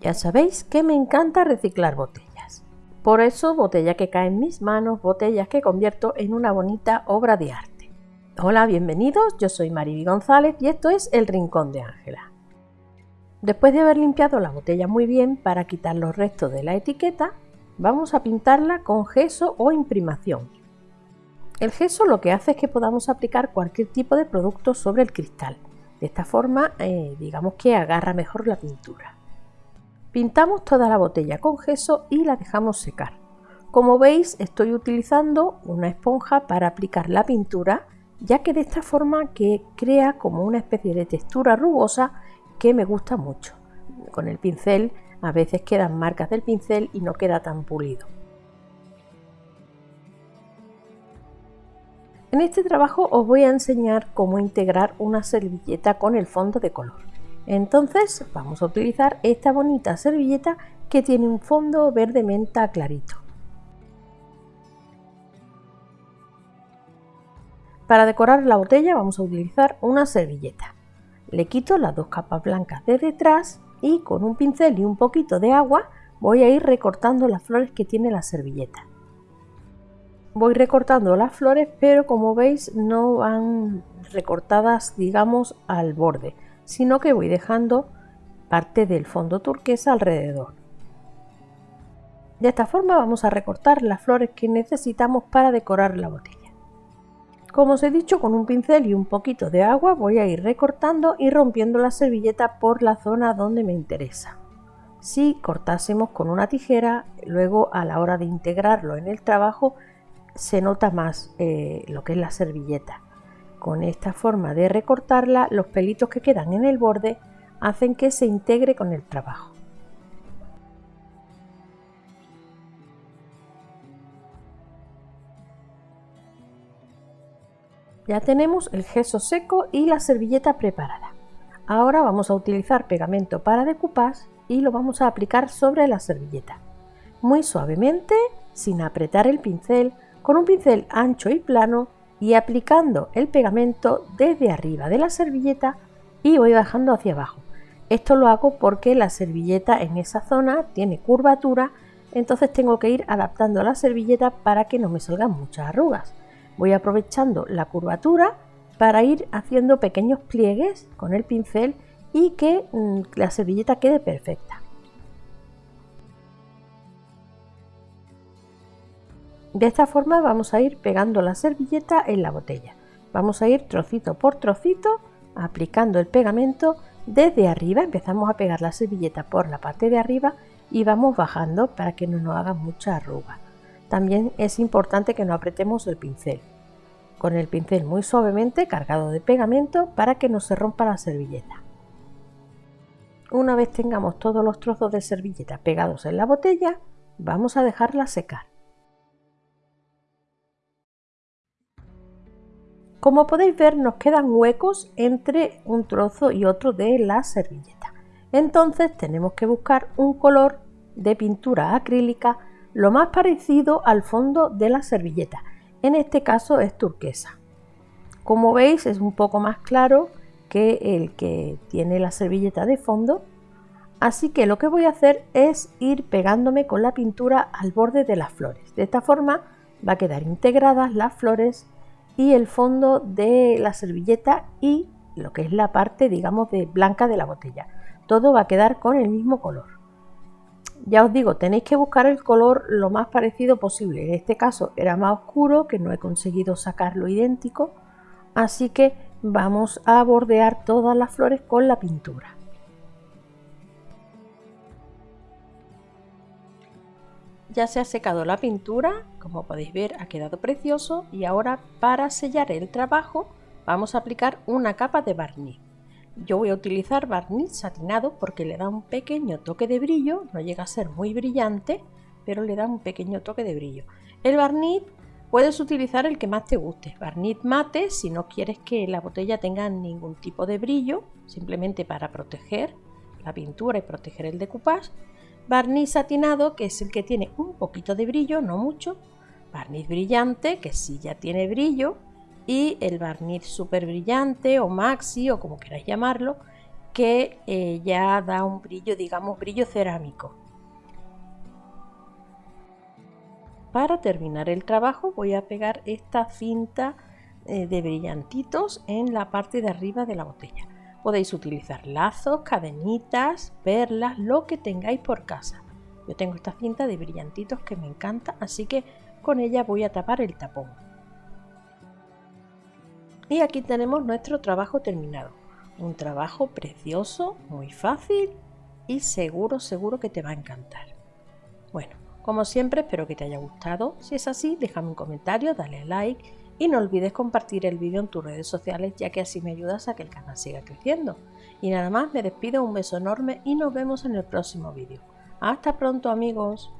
Ya sabéis que me encanta reciclar botellas. Por eso, botella que cae en mis manos, botellas que convierto en una bonita obra de arte. Hola, bienvenidos, yo soy Mariby González y esto es El Rincón de Ángela. Después de haber limpiado la botella muy bien para quitar los restos de la etiqueta, vamos a pintarla con gesso o imprimación. El gesso lo que hace es que podamos aplicar cualquier tipo de producto sobre el cristal. De esta forma, eh, digamos que agarra mejor la pintura. Pintamos toda la botella con gesso y la dejamos secar. Como veis estoy utilizando una esponja para aplicar la pintura ya que de esta forma que crea como una especie de textura rugosa que me gusta mucho. Con el pincel a veces quedan marcas del pincel y no queda tan pulido. En este trabajo os voy a enseñar cómo integrar una servilleta con el fondo de color. Entonces vamos a utilizar esta bonita servilleta que tiene un fondo verde menta clarito. Para decorar la botella vamos a utilizar una servilleta. Le quito las dos capas blancas de detrás y con un pincel y un poquito de agua voy a ir recortando las flores que tiene la servilleta. Voy recortando las flores pero como veis no van recortadas digamos al borde sino que voy dejando parte del fondo turquesa alrededor. De esta forma vamos a recortar las flores que necesitamos para decorar la botella. Como os he dicho, con un pincel y un poquito de agua voy a ir recortando y rompiendo la servilleta por la zona donde me interesa. Si cortásemos con una tijera, luego a la hora de integrarlo en el trabajo se nota más eh, lo que es la servilleta. Con esta forma de recortarla, los pelitos que quedan en el borde hacen que se integre con el trabajo. Ya tenemos el gesso seco y la servilleta preparada. Ahora vamos a utilizar pegamento para decoupage y lo vamos a aplicar sobre la servilleta. Muy suavemente, sin apretar el pincel, con un pincel ancho y plano y aplicando el pegamento desde arriba de la servilleta y voy bajando hacia abajo. Esto lo hago porque la servilleta en esa zona tiene curvatura, entonces tengo que ir adaptando la servilleta para que no me salgan muchas arrugas. Voy aprovechando la curvatura para ir haciendo pequeños pliegues con el pincel y que mm, la servilleta quede perfecta. De esta forma vamos a ir pegando la servilleta en la botella. Vamos a ir trocito por trocito aplicando el pegamento desde arriba. Empezamos a pegar la servilleta por la parte de arriba y vamos bajando para que no nos haga mucha arruga. También es importante que no apretemos el pincel. Con el pincel muy suavemente cargado de pegamento para que no se rompa la servilleta. Una vez tengamos todos los trozos de servilleta pegados en la botella, vamos a dejarla secar. Como podéis ver nos quedan huecos entre un trozo y otro de la servilleta. Entonces tenemos que buscar un color de pintura acrílica lo más parecido al fondo de la servilleta. En este caso es turquesa. Como veis es un poco más claro que el que tiene la servilleta de fondo. Así que lo que voy a hacer es ir pegándome con la pintura al borde de las flores. De esta forma va a quedar integradas las flores y el fondo de la servilleta y lo que es la parte digamos de blanca de la botella. Todo va a quedar con el mismo color. Ya os digo, tenéis que buscar el color lo más parecido posible. En este caso era más oscuro, que no he conseguido sacarlo idéntico. Así que vamos a bordear todas las flores con la pintura. Ya se ha secado la pintura, como podéis ver ha quedado precioso y ahora para sellar el trabajo vamos a aplicar una capa de barniz. Yo voy a utilizar barniz satinado porque le da un pequeño toque de brillo, no llega a ser muy brillante, pero le da un pequeño toque de brillo. El barniz puedes utilizar el que más te guste, barniz mate si no quieres que la botella tenga ningún tipo de brillo, simplemente para proteger la pintura y proteger el decoupage. Barniz satinado, que es el que tiene un poquito de brillo, no mucho. Barniz brillante, que sí ya tiene brillo y el barniz super brillante o maxi o como queráis llamarlo, que eh, ya da un brillo, digamos, brillo cerámico. Para terminar el trabajo voy a pegar esta cinta eh, de brillantitos en la parte de arriba de la botella. Podéis utilizar lazos, cadenitas, perlas, lo que tengáis por casa. Yo tengo esta cinta de brillantitos que me encanta, así que con ella voy a tapar el tapón. Y aquí tenemos nuestro trabajo terminado. Un trabajo precioso, muy fácil y seguro, seguro que te va a encantar. Bueno, como siempre espero que te haya gustado. Si es así, déjame un comentario, dale like y no olvides compartir el vídeo en tus redes sociales ya que así me ayudas a que el canal siga creciendo. Y nada más, me despido, un beso enorme y nos vemos en el próximo vídeo. Hasta pronto amigos.